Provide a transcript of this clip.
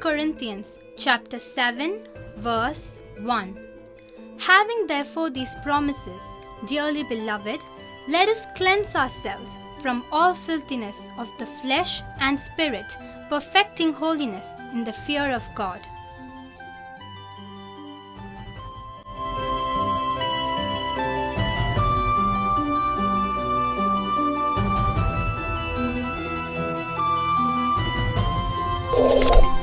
Corinthians chapter 7 verse 1. Having therefore these promises, dearly beloved, let us cleanse ourselves from all filthiness of the flesh and spirit, perfecting holiness in the fear of God. you